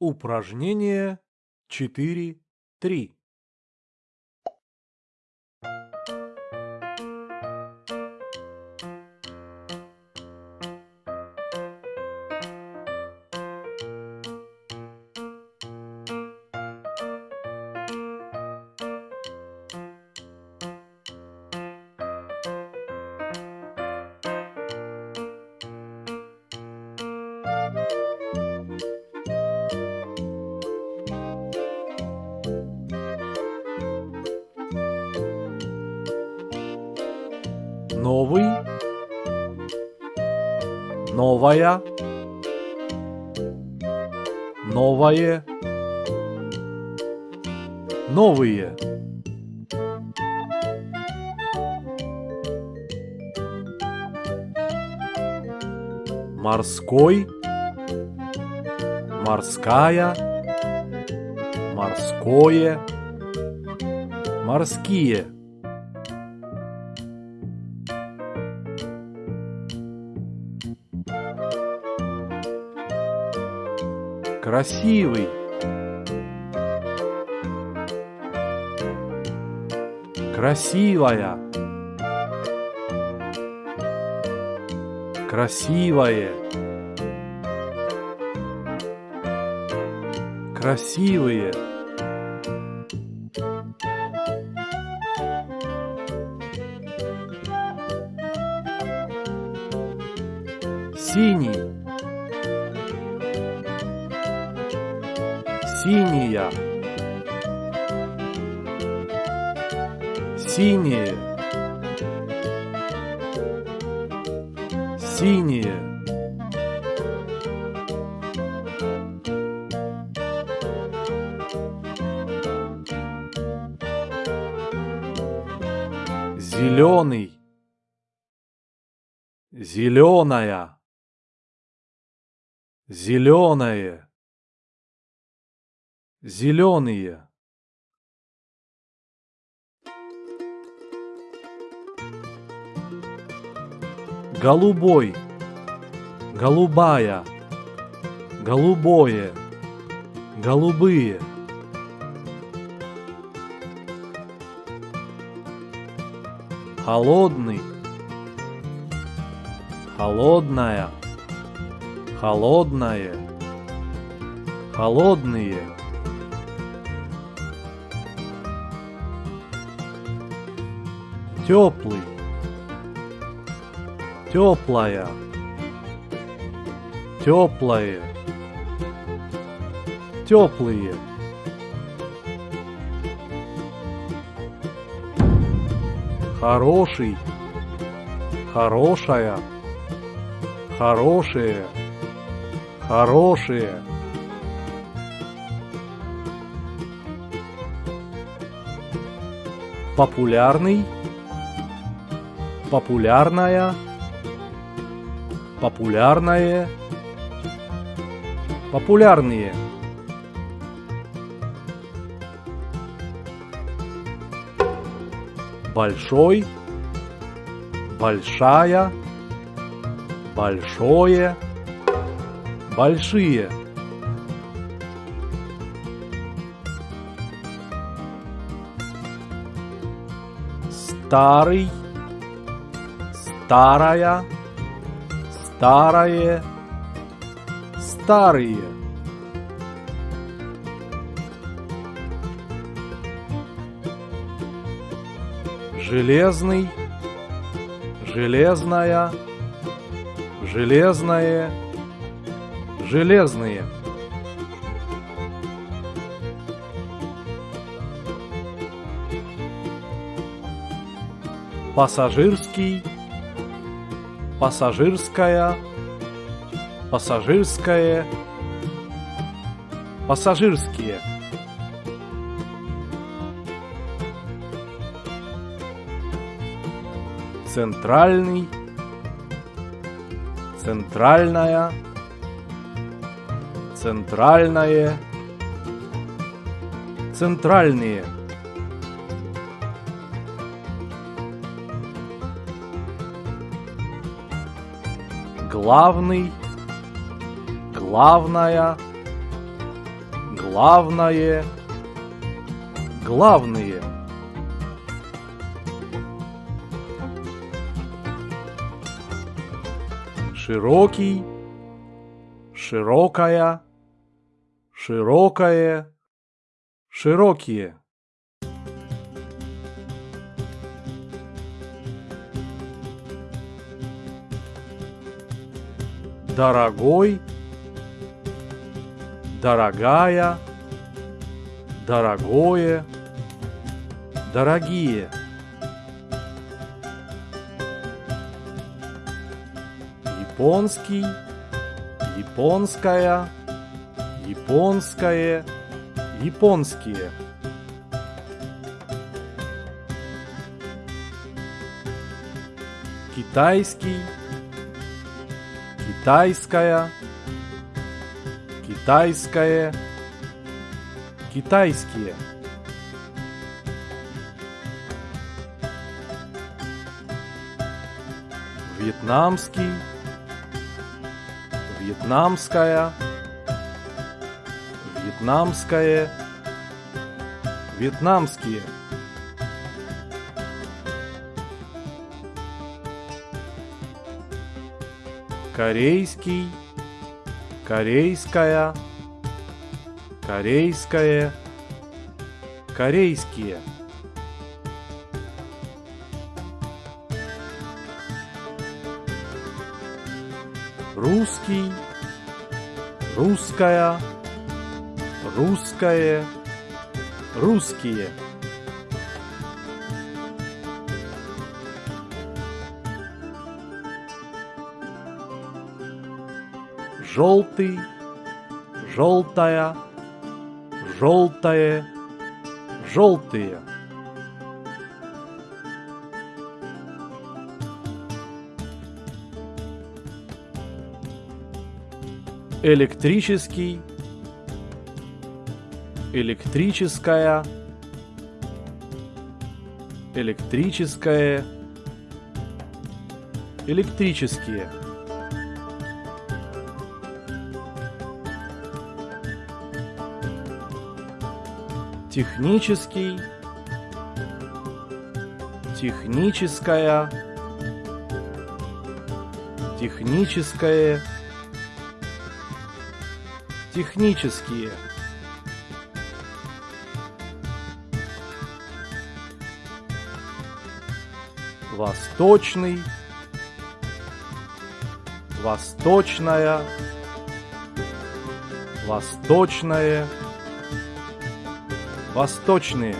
Упражнение 4.3. Новый, новая, новое, новые. Морской, морская, морское, морские. Красивый. Красивая. Красивое. Красивые. Синий. Синяя. Синие. Синие. Зеленый. Зеленая. Зеленое. Зеленые. Голубой. Голубая. Голубое. Голубые. Холодный. Холодная. Холодное. Холодные. Теплый. Теплая. Теплое. Теплые. Хороший. Хорошая. Хорошие. Хорошие. Популярный. Популярная. Популярное. Популярные. Большой. Большая. Большое. Большие. Старый. Старая. Старое. Старые. Железный. Железная. Железное. Железные. Пассажирский. Пассажирская. Пассажирское. Пассажирские. Центральный. Центральная. Центральное. Центральные. Главный. Главная. главное, главные. Широкий, широкая, широкое, широкие. Дорогой, дорогая, дорогое, дорогие. Японский, японская, японское, японские. Китайский, китайская, китайское, китайские. Вьетнамский, вьетнамская, вьетнамское, вьетнамские. Корейский, корейская, корейское, корейские. Русский, русская, русское, русские. Желтый, желтая, желтое, желтые. Электрический, электрическая, электрическое, электрические. Технический, техническая, техническое, технические. Восточный, восточная, восточное, восточные.